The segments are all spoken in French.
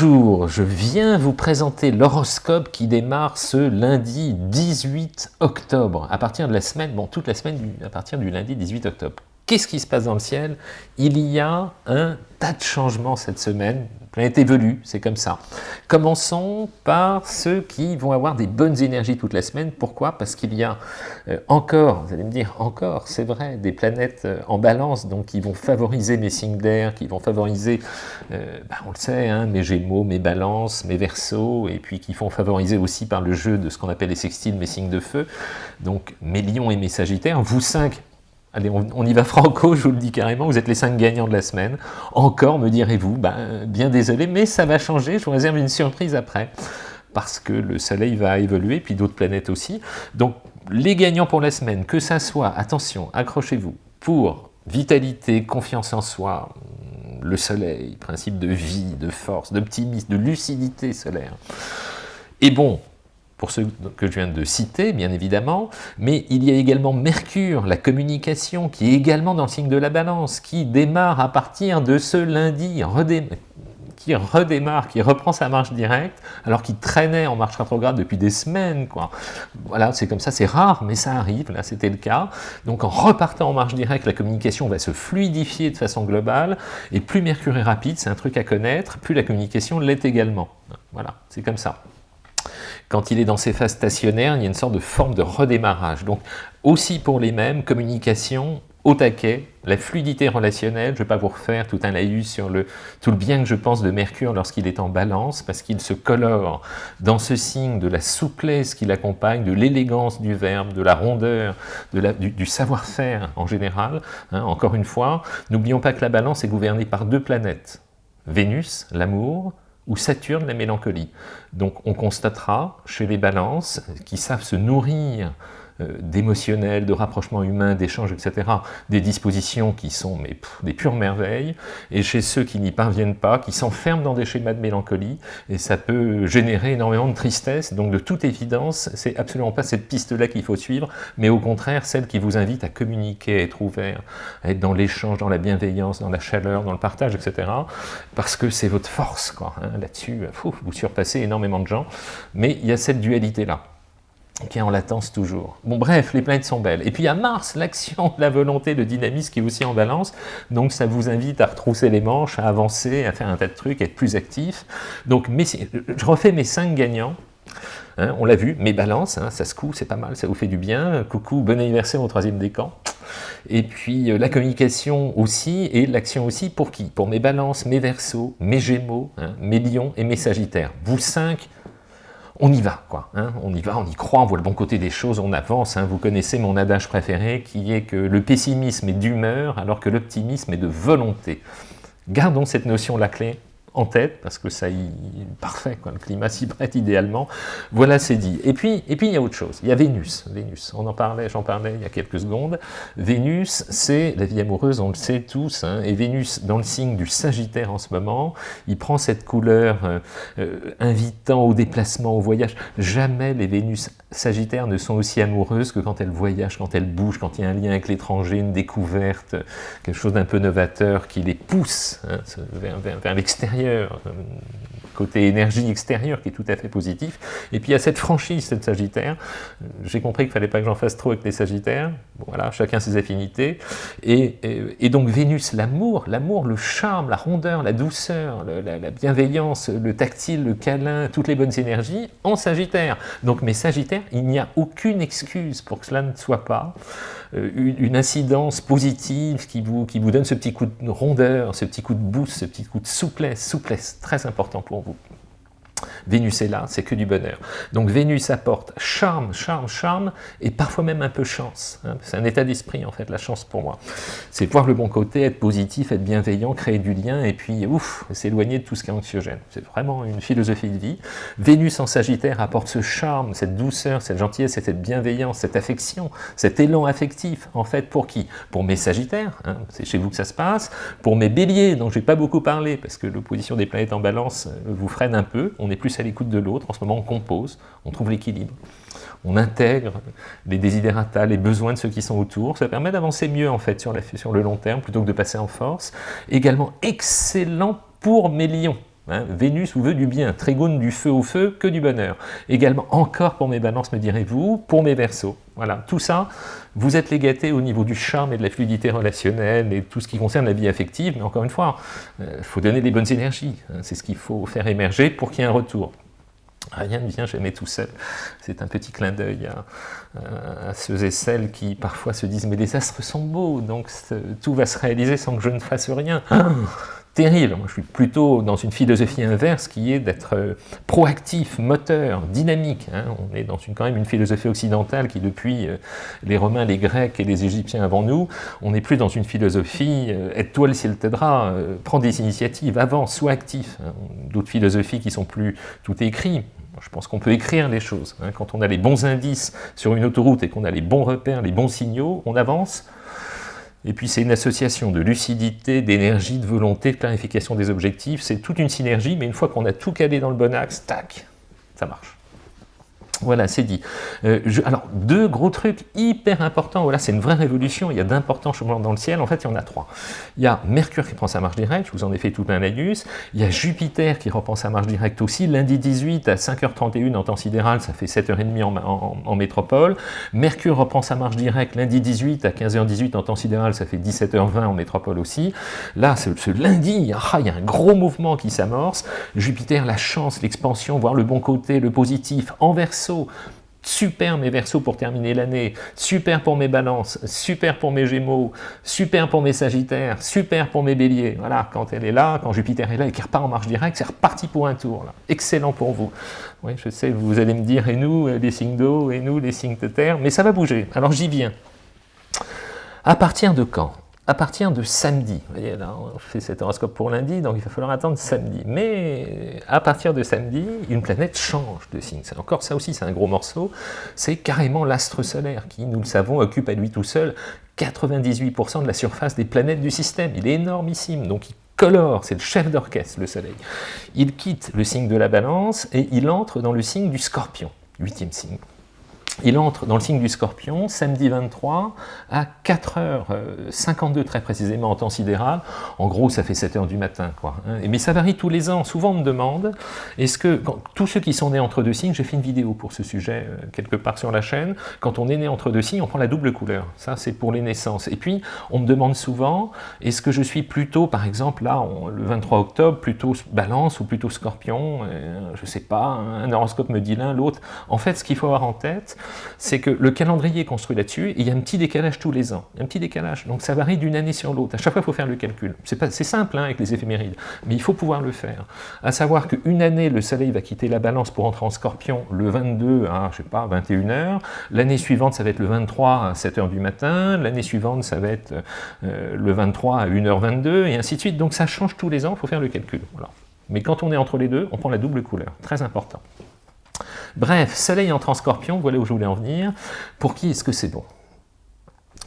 Bonjour, je viens vous présenter l'horoscope qui démarre ce lundi 18 octobre, à partir de la semaine, bon toute la semaine à partir du lundi 18 octobre. Qu'est-ce qui se passe dans le ciel? Il y a un tas de changements cette semaine, la planète évolue, c'est comme ça. Commençons par ceux qui vont avoir des bonnes énergies toute la semaine. Pourquoi? Parce qu'il y a euh, encore, vous allez me dire encore, c'est vrai, des planètes euh, en balance, donc qui vont favoriser mes signes d'air, qui vont favoriser, euh, bah, on le sait, hein, mes gémeaux, mes balances, mes versos, et puis qui vont favoriser aussi par le jeu de ce qu'on appelle les sextiles, mes signes de feu, donc mes lions et mes sagittaires. Vous cinq, Allez, on, y va franco, je vous le dis carrément, vous êtes les cinq gagnants de la semaine. Encore, me direz-vous, ben, bien désolé, mais ça va changer, je vous réserve une surprise après, parce que le soleil va évoluer, puis d'autres planètes aussi. Donc, les gagnants pour la semaine, que ça soit, attention, accrochez-vous, pour vitalité, confiance en soi, le soleil, principe de vie, de force, d'optimisme, de lucidité solaire. Et bon, pour ceux que je viens de citer, bien évidemment, mais il y a également Mercure, la communication, qui est également dans le signe de la balance, qui démarre à partir de ce lundi, qui redémarre, qui reprend sa marche directe, alors qu'il traînait en marche rétrograde depuis des semaines. Voilà, c'est comme ça, c'est rare, mais ça arrive, là c'était le cas. Donc en repartant en marche directe, la communication va se fluidifier de façon globale, et plus Mercure est rapide, c'est un truc à connaître, plus la communication l'est également. Voilà, c'est comme ça. Quand il est dans ses phases stationnaires, il y a une sorte de forme de redémarrage. Donc, aussi pour les mêmes, communication au taquet, la fluidité relationnelle, je ne vais pas vous refaire tout un laïus sur le, tout le bien que je pense de Mercure lorsqu'il est en balance, parce qu'il se colore dans ce signe de la souplesse qui l'accompagne, de l'élégance du verbe, de la rondeur, du, savoir-faire en général. Hein, encore une fois, n'oublions pas que la balance est gouvernée par deux planètes. Vénus, l'amour, ou Saturne, la mélancolie. Donc on constatera chez les balances qui savent se nourrir d'émotionnel, de rapprochement humain, d'échanges, etc., des dispositions qui sont mais, des pures merveilles, et chez ceux qui n'y parviennent pas, qui s'enferment dans des schémas de mélancolie, et ça peut générer énormément de tristesse, donc de toute évidence, c'est absolument pas cette piste-là qu'il faut suivre, mais au contraire, celle qui vous invite à communiquer, à être ouvert, à être dans l'échange, dans la bienveillance, dans la chaleur, dans le partage, etc., parce que c'est votre force, quoi. Hein, Là-dessus, vous surpassez énormément de gens, mais il y a cette dualité-là qui est en latence toujours. Bon bref, les planètes sont belles. Et puis a Mars, l'action, la volonté, le dynamisme qui est aussi en balance, donc ça vous invite à retrousser les manches, à avancer, à faire un tas de trucs, à être plus actif. Donc je refais mes cinq gagnants, hein, on l'a vu, mes balances, hein, ça se coud, c'est pas mal, ça vous fait du bien. Coucou, bon anniversaire au troisième décan. Et puis euh, la communication aussi, et l'action aussi, pour qui? Pour mes balances, mes versos, mes gémeaux, hein, mes lions et mes sagittaires. Vous cinq, on y va, quoi. Hein. on y va, on y croit, on voit le bon côté des choses, on avance. Hein. vous connaissez mon adage préféré qui est que le pessimisme est d'humeur alors que l'optimisme est de volonté. Gardons cette notion la clé en tête, parce que ça y est parfait, quoi, le climat s'y prête idéalement. Voilà, c'est dit. Et puis, et puis, il y a autre chose. Il y a Vénus. Vénus, on en parlait, j'en parlais il y a quelques secondes. Vénus, c'est la vie amoureuse, on le sait tous, hein, et Vénus, dans le signe du Sagittaire en ce moment, il prend cette couleur euh, euh, invitant au déplacement, au voyage. Jamais les Vénus Sagittaires ne sont aussi amoureuses que quand elles voyagent, quand elles bougent, quand il y a un lien avec l'étranger, une découverte, quelque chose d'un peu novateur qui les pousse hein, vers l'extérieur euh, côté énergie extérieure qui est tout à fait positif. Et puis il cette franchise, cette Sagittaire. J'ai compris qu'il fallait pas que j'en fasse trop avec les Sagittaires. voilà, chacun ses affinités. Et, donc Vénus, l'amour, l'amour, le charme, la rondeur, la douceur, la, bienveillance, le tactile, le câlin, toutes les bonnes énergies en Sagittaire. Donc mes Sagittaires, il n'y a aucune excuse pour que cela ne soit pas euh, une, incidence positive qui vous, qui vous donne ce petit coup de rondeur, ce petit coup de boost, ce petit coup de souplesse, souplesse, très important pour vous. Vénus est là, c'est que du bonheur. Donc Vénus apporte charme, charme, charme, et parfois même un peu chance. Hein. C'est un état d'esprit en fait, la chance pour moi. C'est voir le bon côté, être positif, être bienveillant, créer du lien, et puis ouf, s'éloigner de tout ce qui est anxiogène. C'est vraiment une philosophie de vie. Vénus en Sagittaire apporte ce charme, cette douceur, cette gentillesse, cette bienveillance, cette affection, cet élan affectif, en fait, pour qui? Pour mes Sagittaires, hein, c'est chez vous que ça se passe, pour mes Béliers, dont je n'ai pas beaucoup parlé, parce que l'opposition des planètes en balance euh, vous freine un peu, est plus à l'écoute de l'autre. En ce moment, on compose, on trouve l'équilibre, on intègre les désidérata, les besoins de ceux qui sont autour. Ça permet d'avancer mieux, en fait, sur, la, sur le long terme, plutôt que de passer en force. Également, excellent pour mes lions. Hein. Vénus vous veut du bien, Trigone du feu au feu, que du bonheur. Également, encore pour mes balances, me direz-vous, pour mes versos. Voilà, tout ça, vous êtes les gâtés au niveau du charme et de la fluidité relationnelle et tout ce qui concerne la vie affective, mais encore une fois, il euh, faut donner les bonnes énergies, hein. c'est ce qu'il faut faire émerger pour qu'il y ait un retour. Rien ne vient jamais tout seul. C'est un petit clin d'œil à, ceux et celles qui parfois se disent « mais les astres sont beaux, donc tout va se réaliser sans que je ne fasse rien terrible. Moi, je suis plutôt dans une philosophie inverse qui est d'être euh, proactif, moteur, dynamique. Hein. On est dans une, quand même une philosophie occidentale qui, depuis euh, les Romains, les Grecs et les Égyptiens avant nous, on n'est plus dans une philosophie euh, aide-toi le ciel t'aidera, prends des initiatives, avance, sois actif. Hein. D'autres philosophies qui sont plus tout écrit. Je pense qu'on peut écrire les choses. Hein. Quand on a les bons indices sur une autoroute et qu'on a les bons repères, les bons signaux, on avance, et puis c'est une association de lucidité, d'énergie, de volonté, de clarification des objectifs. C'est toute une synergie, mais une fois qu'on a tout calé dans le bon axe, tac, ça marche. Voilà, c'est dit. Euh, alors, deux gros trucs hyper importants, voilà, c'est une vraie révolution, il y a d'importants changements dans le ciel, en fait, il y en a trois. Il y a Mercure qui prend sa marche directe, je vous en ai fait tout un laïus, il y a Jupiter qui reprend sa marche directe aussi, lundi 18 à 5h31 en temps sidéral, ça fait 7h30 en, en, métropole, Mercure reprend sa marche directe lundi 18 à 15h18 en temps sidéral, ça fait 17h20 en métropole aussi. Là, ce, lundi, ah, il y a un gros mouvement qui s'amorce, Jupiter, la chance, l'expansion, voir le bon côté, le positif, en super mes versos pour terminer l'année, super pour mes balances, super pour mes gémeaux, super pour mes sagittaires, super pour mes béliers. Voilà, quand elle est là, quand Jupiter est là et qu'il repart en marche directe, c'est reparti pour un tour. Excellent pour vous. Oui, je sais, vous allez me dire, et nous, les signes d'eau, et nous, les signes de terre, mais ça va bouger. Alors j'y viens. À partir de quand à partir de samedi. Vous voyez, là, on fait cet horoscope pour lundi, donc il va falloir attendre samedi. Mais à partir de samedi, une planète change de signe. Encore ça aussi, c'est un gros morceau. C'est carrément l'astre solaire qui, nous le savons, occupe à lui tout seul 98% de la surface des planètes du système. Il est énormissime, donc il colore, c'est le chef d'orchestre, le soleil. Il quitte le signe de la balance et il entre dans le signe du scorpion, huitième signe. Il entre dans le signe du Scorpion, samedi 23, à 4h52 très précisément en temps sidéral. En gros, ça fait 7h du matin. Quoi. Hein. Mais ça varie tous les ans. Souvent, on me demande, est-ce que, tous ceux qui sont nés entre deux signes, j'ai fait une vidéo pour ce sujet euh, quelque part sur la chaîne, quand on est né entre deux signes, on prend la double couleur. Ça, c'est pour les naissances. Et puis, on me demande souvent, est-ce que je suis plutôt, par exemple, là, le 23 octobre, plutôt balance ou plutôt scorpion? Euh, Je ne sais pas, un horoscope me dit l'un, l'autre. En fait, ce qu'il faut avoir en tête, c'est que le calendrier est construit là-dessus, il y a un petit décalage tous les ans, un petit décalage, donc ça varie d'une année sur l'autre, à chaque fois il faut faire le calcul, c'est simple hein, avec les éphémérides, mais il faut pouvoir le faire, à savoir qu'une année, le soleil va quitter la balance pour entrer en scorpion le 22 à, je pas, 21h, l'année suivante ça va être le 23 à 7h du matin, l'année suivante ça va être euh, le 23 à 1h22, et ainsi de suite, donc ça change tous les ans, il faut faire le calcul. Mais quand on est entre les deux, on prend la double couleur, très important. Bref, soleil entre en scorpion, voilà où je voulais en venir. Pour qui est-ce que c'est bon?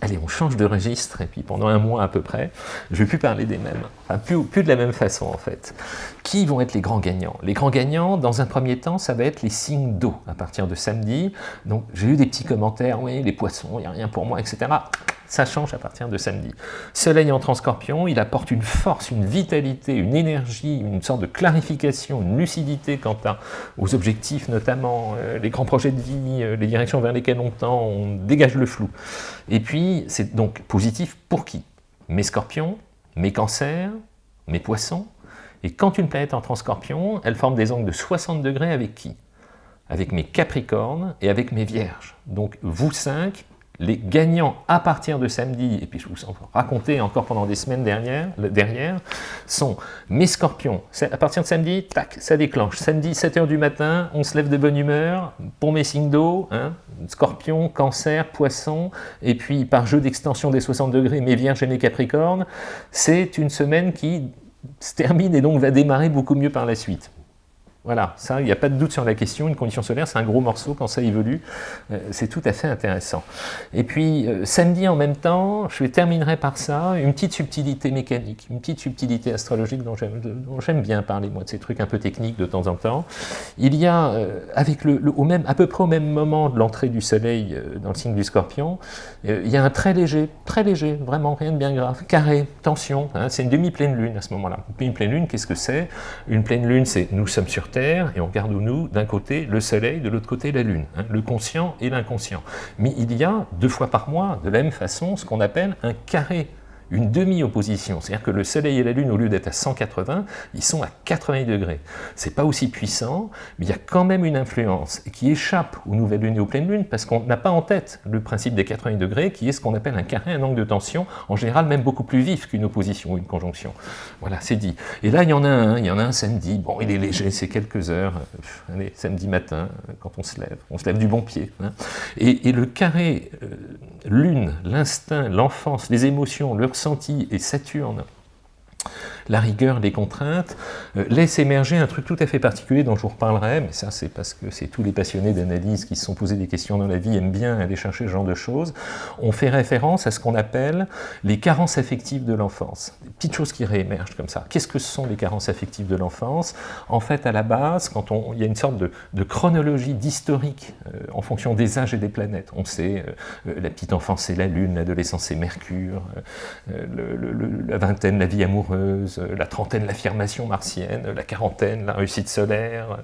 Allez, on change de registre, et puis pendant un mois à peu près, je ne vais plus parler des mêmes, plus, plus, de la même façon en fait. Qui vont être les grands gagnants? Les grands gagnants, dans un premier temps, ça va être les signes d'eau, à partir de samedi. Donc j'ai eu des petits commentaires, oui, les poissons, il n'y a rien pour moi, etc. Ça change à partir de samedi. Soleil en scorpion, il apporte une force, une vitalité, une énergie, une sorte de clarification, une lucidité quant aux objectifs notamment, euh, les grands projets de vie, euh, les directions vers lesquelles on tend, on dégage le flou. Et puis, c'est donc positif pour qui? Mes scorpions, mes cancers, mes poissons. Et quand une planète en scorpion, elle forme des angles de 60 degrés avec qui? Avec mes capricornes et avec mes vierges. Donc vous cinq, les gagnants à partir de samedi, et puis je vous en raconter encore pendant des semaines dernières, derrière, sont mes scorpions. À partir de samedi, tac, ça déclenche. Samedi, 7h du matin, on se lève de bonne humeur pour mes signes d'eau, hein, scorpion, cancer, poisson, et puis par jeu d'extension des 60 degrés, mes vierges et mes capricornes, c'est une semaine qui se termine et donc va démarrer beaucoup mieux par la suite. Voilà, ça, il n'y a pas de doute sur la question. Une condition solaire, c'est un gros morceau quand ça évolue. Euh, c'est tout à fait intéressant. Et puis, euh, samedi en même temps, je terminerai par ça, une petite subtilité mécanique, une petite subtilité astrologique dont j'aime bien parler, moi, de ces trucs un peu techniques de temps en temps. Il y a, euh, avec le, même, à peu près au même moment de l'entrée du soleil dans le signe du scorpion, il y a un très léger, très léger, vraiment rien de bien grave, carré, tension, hein, c'est une demi-pleine lune à ce moment-là. Une pleine lune, qu'est-ce que c'est? Une pleine lune, c'est nous sommes sur Terre, et on regarde nous, d'un côté le soleil, de l'autre côté la lune, hein, le conscient et l'inconscient. Mais il y a deux fois par mois, de la même façon, ce qu'on appelle un carré une demi-opposition, c'est-à-dire que le Soleil et la Lune, au lieu d'être à 180, ils sont à 80 degrés. C'est pas aussi puissant, mais il y a quand même une influence qui échappe aux nouvelles lunes et aux pleines lunes, parce qu'on n'a pas en tête le principe des 80 degrés, qui est ce qu'on appelle un carré, un angle de tension, en général même beaucoup plus vif qu'une opposition ou une conjonction. Voilà, c'est dit. Et là, il y en a un, il y en a un samedi, bon, il est léger, c'est quelques heures, allez, samedi matin, quand on se lève, on se lève du bon pied. Hein. Et, le carré euh, Lune, l'instinct, l'enfance, les émotions, le ressenti et Saturne la rigueur, les contraintes, euh, laisse émerger un truc tout à fait particulier dont je vous reparlerai, mais ça c'est parce que c'est tous les passionnés d'analyse qui se sont posés des questions dans la vie aiment bien aller chercher ce genre de choses. On fait référence à ce qu'on appelle les carences affectives de l'enfance. Des petites choses qui réémergent comme ça. Qu'est-ce que ce sont les carences affectives de l'enfance? En fait, à la base, quand on, il y a une sorte de, chronologie, d'historique euh, en fonction des âges et des planètes. On sait, euh, la petite enfance c'est la Lune, l'adolescence c'est Mercure, la vingtaine la vie amoureuse, euh, la trentaine, l'affirmation martienne, la quarantaine, la réussite solaire,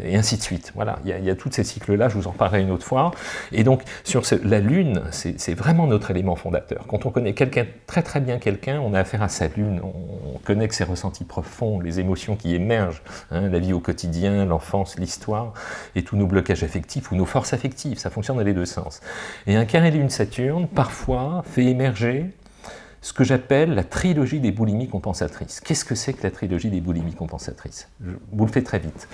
euh, et ainsi de suite. Voilà, il y a, tous ces cycles-là, je vous en parlerai une autre fois. Et donc, sur la Lune, c'est vraiment notre élément fondateur. Quand on connaît quelqu'un, très très bien quelqu'un, on a affaire à sa Lune, on, connaît que ses ressentis profonds, les émotions qui émergent, hein, la vie au quotidien, l'enfance, l'histoire, et tous nos blocages affectifs ou nos forces affectives, ça fonctionne dans les deux sens. Et un carré Lune-Saturne, parfois, fait émerger ce que j'appelle la trilogie des boulimies compensatrices. Qu'est-ce que c'est que la trilogie des boulimies compensatrices? Je vous le fais très vite.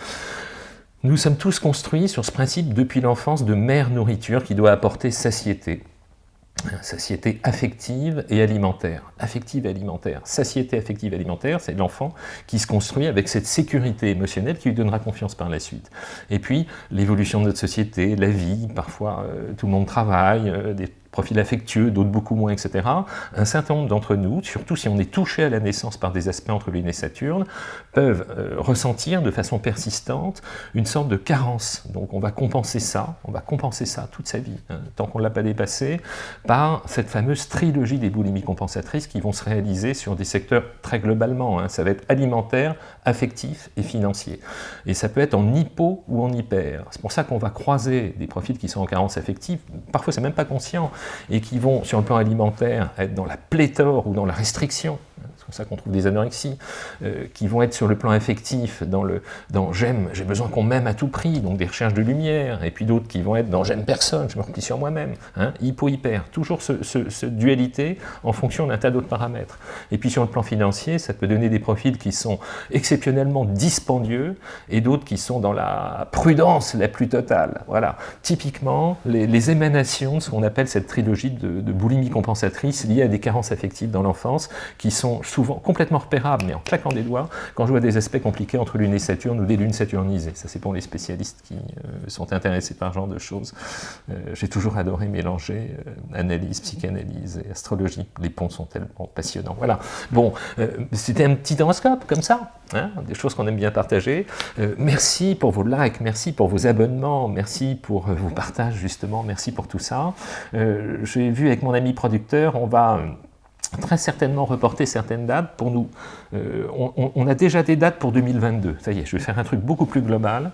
Nous sommes tous construits sur ce principe depuis l'enfance de mère nourriture qui doit apporter satiété. Satiété affective et alimentaire. Affective et alimentaire. Satiété affective et alimentaire, c'est l'enfant qui se construit avec cette sécurité émotionnelle qui lui donnera confiance par la suite. Et puis, l'évolution de notre société, la vie, parfois euh, tout le monde travaille, euh, profils affectueux, d'autres beaucoup moins, etc. Un certain nombre d'entre nous, surtout si on est touché à la naissance par des aspects entre Lune et Saturne, peuvent euh, ressentir de façon persistante une sorte de carence. Donc on va compenser ça, on va compenser ça toute sa vie, hein, tant qu'on ne l'a pas dépassé, par cette fameuse trilogie des boulimies compensatrices qui vont se réaliser sur des secteurs très globalement. Hein. Ça va être alimentaire, affectif et financier. Et ça peut être en hypo ou en hyper. C'est pour ça qu'on va croiser des profils qui sont en carence affective, parfois c'est même pas conscient, et qui vont, sur le plan alimentaire, être dans la pléthore ou dans la restriction, pour ça qu'on trouve des anorexies, euh, qui vont être sur le plan affectif, dans le dans j'aime, j'ai besoin qu'on m'aime à tout prix, donc des recherches de lumière, et puis d'autres qui vont être dans j'aime personne, je me replie sur moi-même, hein, hypo-hyper, toujours ce, ce, dualité en fonction d'un tas d'autres paramètres. Et puis sur le plan financier, ça peut donner des profils qui sont exceptionnellement dispendieux, et d'autres qui sont dans la prudence la plus totale. Voilà, typiquement, les, émanations de ce qu'on appelle cette trilogie de, de boulimie compensatrice liée à des carences affectives dans l'enfance, qui sont complètement repérable, mais en claquant des doigts, quand je vois des aspects compliqués entre Lune et Saturne ou des lunes saturnisées. Ça, c'est pour les spécialistes qui euh, sont intéressés par ce genre de choses. Euh, j'ai toujours adoré mélanger euh, analyse, psychanalyse et astrologie. Les ponts sont tellement passionnants. Voilà. Bon, c'était un petit horoscope, comme ça. Hein, des choses qu'on aime bien partager. merci pour vos likes, merci pour vos abonnements, merci pour vos partages, justement, merci pour tout ça. J'ai vu avec mon ami producteur, on va très certainement reporter certaines dates pour nous. Euh, on, a déjà des dates pour 2022, ça y est, je vais faire un truc beaucoup plus global,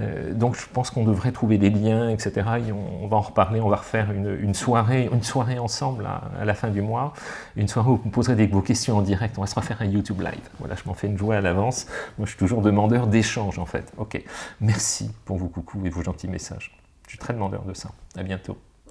euh, donc je pense qu'on devrait trouver des liens, etc. Et on, va en reparler, on va refaire une, soirée, une soirée ensemble à, la fin du mois, une soirée où vous me poserez des, vos questions en direct, on va se refaire un YouTube Live. Voilà, je m'en fais une joie à l'avance, moi je suis toujours demandeur d'échange en fait. Ok, merci pour vos coucous et vos gentils messages. Je suis très demandeur de ça. À bientôt.